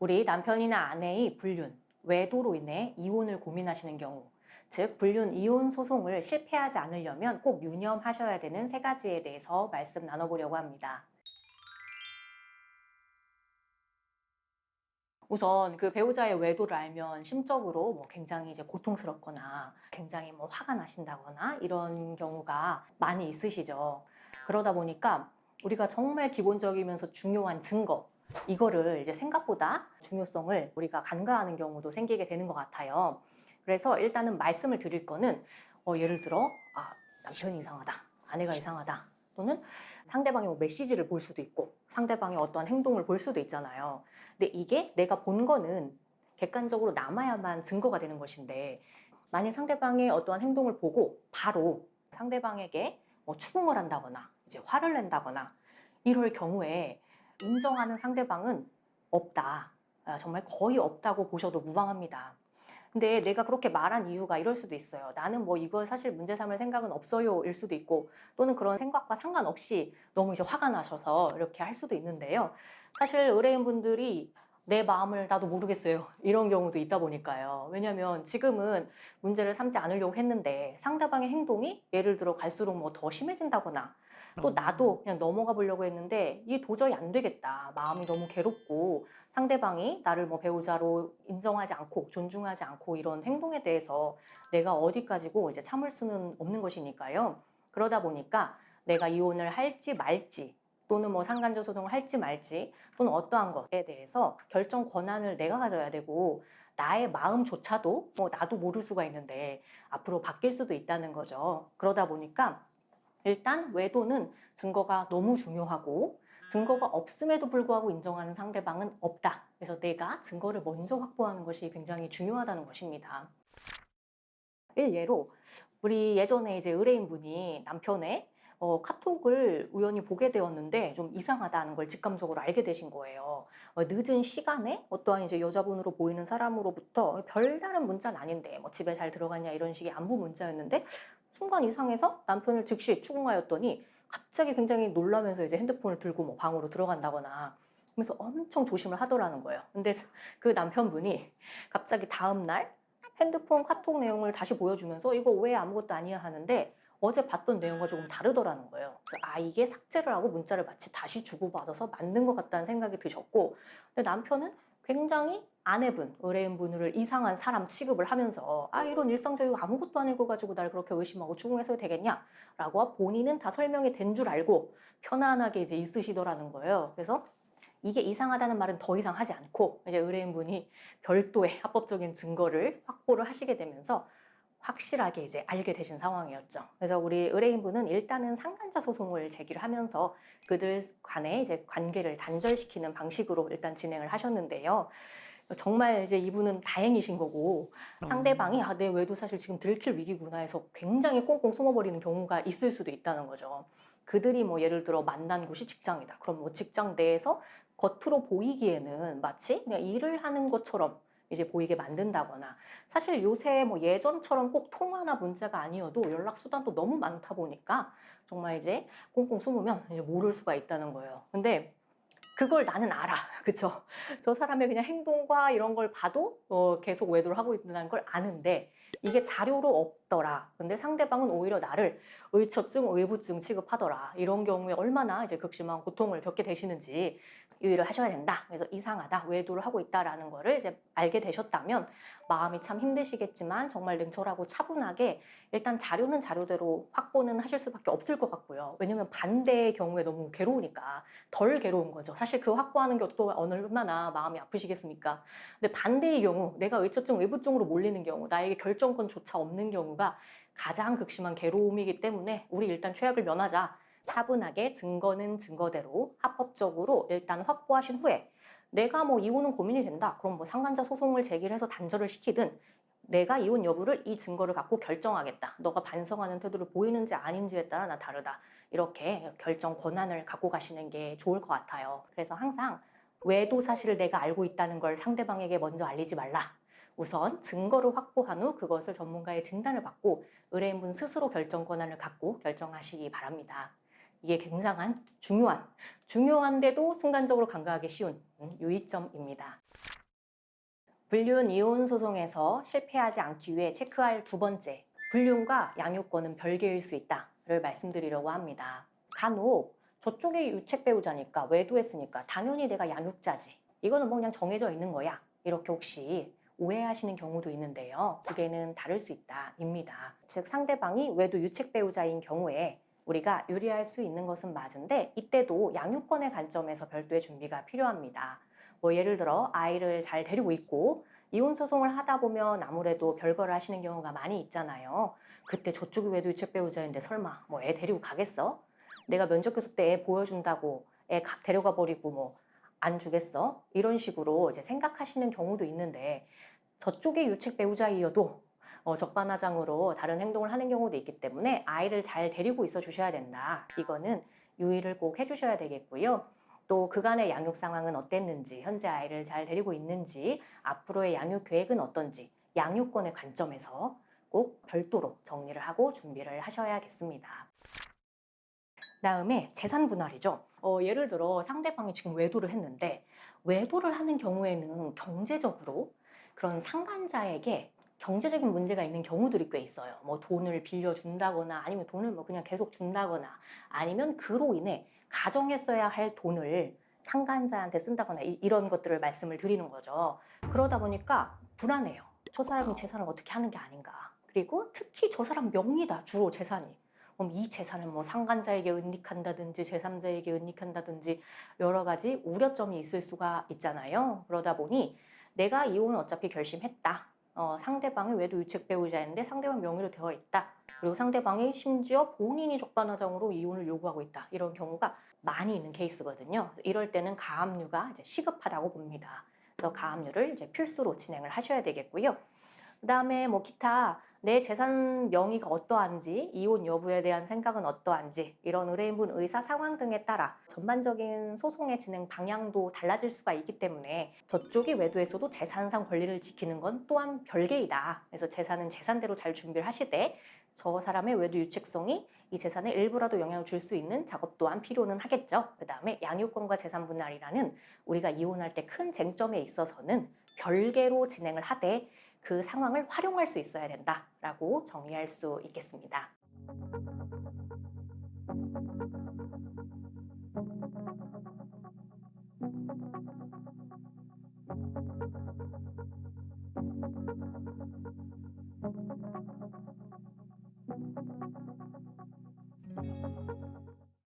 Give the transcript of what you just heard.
우리 남편이나 아내의 불륜, 외도로 인해 이혼을 고민하시는 경우 즉 불륜 이혼 소송을 실패하지 않으려면 꼭 유념하셔야 되는 세 가지에 대해서 말씀 나눠보려고 합니다. 우선 그 배우자의 외도를 알면 심적으로 뭐 굉장히 이제 고통스럽거나 굉장히 뭐 화가 나신다거나 이런 경우가 많이 있으시죠. 그러다 보니까 우리가 정말 기본적이면서 중요한 증거 이거를 이제 생각보다 중요성을 우리가 간과하는 경우도 생기게 되는 것 같아요. 그래서 일단은 말씀을 드릴 거는 어, 예를 들어 아, 남편이 이상하다, 아내가 이상하다 또는 상대방의 뭐 메시지를 볼 수도 있고 상대방의 어떠한 행동을 볼 수도 있잖아요. 근데 이게 내가 본 거는 객관적으로 남아야만 증거가 되는 것인데 만약 상대방의 어떠한 행동을 보고 바로 상대방에게 뭐 추궁을 한다거나 이제 화를 낸다거나 이럴 경우에 인정하는 상대방은 없다. 아, 정말 거의 없다고 보셔도 무방합니다. 근데 내가 그렇게 말한 이유가 이럴 수도 있어요. 나는 뭐 이걸 사실 문제 삼을 생각은 없어요 일 수도 있고 또는 그런 생각과 상관없이 너무 이제 화가 나셔서 이렇게 할 수도 있는데요. 사실 의뢰인분들이 내 마음을 나도 모르겠어요. 이런 경우도 있다 보니까요. 왜냐하면 지금은 문제를 삼지 않으려고 했는데 상대방의 행동이 예를 들어 갈수록 뭐 더 심해진다거나 또 나도 그냥 넘어가 보려고 했는데 이게 도저히 안 되겠다. 마음이 너무 괴롭고 상대방이 나를 뭐 배우자로 인정하지 않고 존중하지 않고 이런 행동에 대해서 내가 어디까지고 이제 참을 수는 없는 것이니까요. 그러다 보니까 내가 이혼을 할지 말지 또는 뭐 상간접 소송을 할지 말지 또는 어떠한 것에 대해서 결정 권한을 내가 가져야 되고 나의 마음조차도 뭐 나도 모를 수가 있는데 앞으로 바뀔 수도 있다는 거죠. 그러다 보니까 일단 외도는 증거가 너무 중요하고 증거가 없음에도 불구하고 인정하는 상대방은 없다. 그래서 내가 증거를 먼저 확보하는 것이 굉장히 중요하다는 것입니다. 일예로 우리 예전에 이제 의뢰인분이 남편의 어, 카톡을 우연히 보게 되었는데 좀 이상하다는 걸 직감적으로 알게 되신 거예요. 어, 늦은 시간에 어떠한 이제 여자분으로 보이는 사람으로부터 별다른 문자는 아닌데 뭐 집에 잘 들어갔냐 이런 식의 안부 문자였는데 순간 이상해서 남편을 즉시 추궁하였더니 갑자기 굉장히 놀라면서 이제 핸드폰을 들고 뭐 방으로 들어간다거나 그래서 엄청 조심을 하더라는 거예요. 근데 그 남편분이 갑자기 다음날 핸드폰 카톡 내용을 다시 보여주면서 이거 왜 아무것도 아니야 하는데 어제 봤던 내용과 조금 다르더라는 거예요. 아 이게 삭제를 하고 문자를 마치 다시 주고받아서 맞는 것 같다는 생각이 드셨고 근데 남편은 굉장히 아내분, 의뢰인분을 이상한 사람 취급을 하면서 아 이런 일상적이고 아무것도 아닐 거 가지고 날 그렇게 의심하고 추궁해서 되겠냐? 라고 본인은 다 설명이 된 줄 알고 편안하게 이제 있으시더라는 거예요. 그래서 이게 이상하다는 말은 더 이상 하지 않고 이제 의뢰인분이 별도의 합법적인 증거를 확보를 하시게 되면서 확실하게 이제 알게 되신 상황이었죠. 그래서 우리 의뢰인분은 일단은 상간자 소송을 제기를 하면서 그들 간의 이제 관계를 단절시키는 방식으로 일단 진행을 하셨는데요. 정말 이제 이분은 다행이신 거고 상대방이 아, 내 외도 사실 지금 들킬 위기구나 해서 굉장히 꽁꽁 숨어버리는 경우가 있을 수도 있다는 거죠. 그들이 뭐 예를 들어 만난 곳이 직장이다. 그럼 뭐 직장 내에서 겉으로 보이기에는 마치 그냥 일을 하는 것처럼 이제 보이게 만든다거나 사실 요새 뭐 예전처럼 꼭 통화나 문자가 아니어도 연락 수단도 너무 많다 보니까 정말 이제 꽁꽁 숨으면 이제 모를 수가 있다는 거예요. 근데 그걸 나는 알아. 그쵸? 저 사람의 그냥 행동과 이런 걸 봐도 어, 계속 외도를 하고 있다는 걸 아는데 이게 자료로 없더라. 근데 상대방은 오히려 나를 의처증, 의부증 취급하더라. 이런 경우에 얼마나 이제 극심한 고통을 겪게 되시는지 유의를 하셔야 된다. 그래서 이상하다, 외도를 하고 있다라는 거를 이제 알게 되셨다면 마음이 참 힘드시겠지만 정말 냉철하고 차분하게 일단 자료는 자료대로 확보는 하실 수밖에 없을 것 같고요. 왜냐면 반대의 경우에 너무 괴로우니까 덜 괴로운 거죠. 사실 그 확보하는 것도 얼마나 마음이 아프시겠습니까? 근데 반대의 경우 내가 의처증, 의부증으로 몰리는 경우 나에게 결정권조차 없는 경우가 가장 극심한 괴로움이기 때문에 우리 일단 최악을 면하자 차분하게 증거는 증거대로 합법적으로 일단 확보하신 후에 내가 뭐 이혼은 고민이 된다 그럼 뭐 상간자 소송을 제기를 해서 단절을 시키든 내가 이혼 여부를 이 증거를 갖고 결정하겠다 너가 반성하는 태도를 보이는지 아닌지에 따라 나 다르다 이렇게 결정 권한을 갖고 가시는 게 좋을 것 같아요 그래서 항상 외도 사실을 내가 알고 있다는 걸 상대방에게 먼저 알리지 말라 우선 증거를 확보한 후 그것을 전문가의 진단을 받고 의뢰인분 스스로 결정 권한을 갖고 결정하시기 바랍니다. 이게 굉장한 중요한, 중요한데도 순간적으로 간과하기 쉬운 유의점입니다. 불륜 이혼 소송에서 실패하지 않기 위해 체크할 두 번째, 불륜과 양육권은 별개일 수 있다 를 말씀드리려고 합니다. 간혹 저쪽에 유책 배우자니까 외도했으니까 당연히 내가 양육자지. 이거는 뭐 그냥 정해져 있는 거야. 이렇게 혹시 오해하시는 경우도 있는데요. 두 개는 다를 수 있다 입니다. 즉 상대방이 외도 유책 배우자인 경우에 우리가 유리할 수 있는 것은 맞은데 이때도 양육권의 관점에서 별도의 준비가 필요합니다. 뭐 예를 들어 아이를 잘 데리고 있고 이혼 소송을 하다 보면 아무래도 별거를 하시는 경우가 많이 있잖아요. 그때 저쪽이 외도 유책 배우자인데 설마 뭐 애 데리고 가겠어? 내가 면접 교섭 때 애 보여준다고 애 가- 데려가 버리고 뭐 안 주겠어? 이런 식으로 이제 생각하시는 경우도 있는데 저쪽의 유책 배우자이어도 어, 적반하장으로 다른 행동을 하는 경우도 있기 때문에 아이를 잘 데리고 있어 주셔야 된다. 이거는 유의를 꼭 해주셔야 되겠고요. 또 그간의 양육 상황은 어땠는지, 현재 아이를 잘 데리고 있는지, 앞으로의 양육 계획은 어떤지, 양육권의 관점에서 꼭 별도로 정리를 하고 준비를 하셔야겠습니다. 다음에 재산 분할이죠. 어, 예를 들어 상대방이 지금 외도를 했는데 외도를 하는 경우에는 경제적으로 그런 상간자에게 경제적인 문제가 있는 경우들이 꽤 있어요. 뭐 돈을 빌려준다거나 아니면 돈을 뭐 그냥 계속 준다거나 아니면 그로 인해 가정에 써야 할 돈을 상간자한테 쓴다거나 이, 이런 것들을 말씀을 드리는 거죠. 그러다 보니까 불안해요. 저 사람이 재산을 어떻게 하는 게 아닌가. 그리고 특히 저 사람 명의다 주로 재산이. 그럼 이 재산을 뭐 상간자에게 은닉한다든지 제3자에게 은닉한다든지 여러 가지 우려점이 있을 수가 있잖아요. 그러다 보니 내가 이혼을 어차피 결심했다. 어, 상대방이 외도 유책 배우자인데 상대방 명의로 되어 있다. 그리고 상대방이 심지어 본인이 적반하장으로 이혼을 요구하고 있다. 이런 경우가 많이 있는 케이스거든요. 이럴 때는 가압류가 이제 시급하다고 봅니다. 그래서 가압류를 이제 필수로 진행을 하셔야 되겠고요. 그 다음에 뭐 기타 내 재산 명의가 어떠한지 이혼 여부에 대한 생각은 어떠한지 이런 의뢰인분 의사 상황 등에 따라 전반적인 소송의 진행 방향도 달라질 수가 있기 때문에 저쪽이 외도에서도 재산상 권리를 지키는 건 또한 별개이다. 그래서 재산은 재산대로 잘 준비를 하시되 저 사람의 외도 유책성이 이 재산에 일부라도 영향을 줄 수 있는 작업 또한 필요는 하겠죠. 그 다음에 양육권과 재산 분할이라는 우리가 이혼할 때 큰 쟁점에 있어서는 별개로 진행을 하되 그 상황을 활용할 수 있어야 된다라고 정리할 수 있겠습니다.